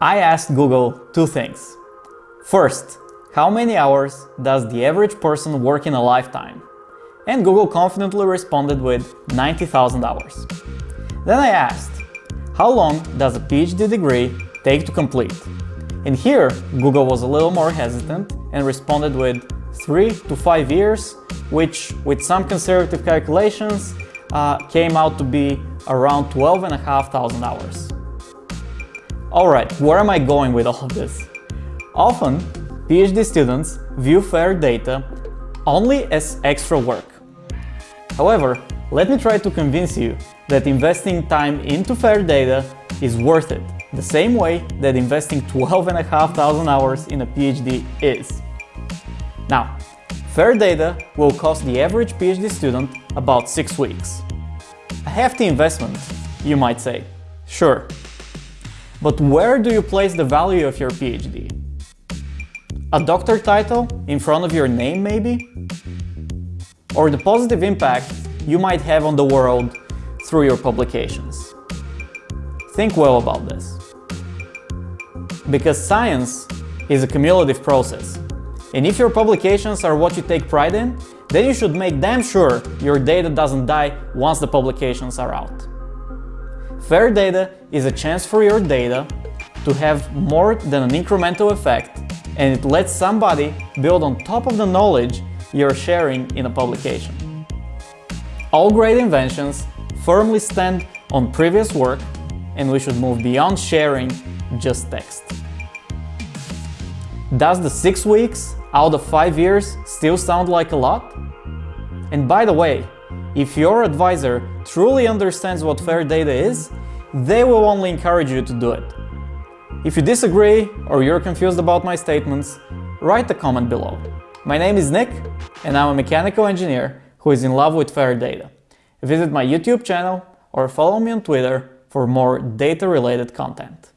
I asked Google two things. First, how many hours does the average person work in a lifetime? And Google confidently responded with 90,000 hours. Then I asked, how long does a PhD degree take to complete? And here, Google was a little more hesitant and responded with 3 to 5 years, which with some conservative calculations uh, came out to be around 12,500 hours. Alright, where am I going with all of this? Often, PhD students view FAIR data only as extra work. However, let me try to convince you that investing time into FAIR data is worth it, the same way that investing 12,500 hours in a PhD is. Now, FAIR data will cost the average PhD student about 6 weeks. A hefty investment, you might say. Sure, but where do you place the value of your PhD? A doctor title in front of your name, maybe? Or the positive impact you might have on the world through your publications? Think well about this. Because science is a cumulative process. And if your publications are what you take pride in, then you should make damn sure your data doesn't die once the publications are out. Fair data is a chance for your data to have more than an incremental effect and it lets somebody build on top of the knowledge you're sharing in a publication. All great inventions firmly stand on previous work and we should move beyond sharing just text. Does the 6 weeks out of 5 years still sound like a lot? And by the way, if your advisor truly understands what fair data is, they will only encourage you to do it. If you disagree or you're confused about my statements, write a comment below. My name is Nick and I'm a mechanical engineer who is in love with fair data. Visit my YouTube channel or follow me on Twitter for more data-related content.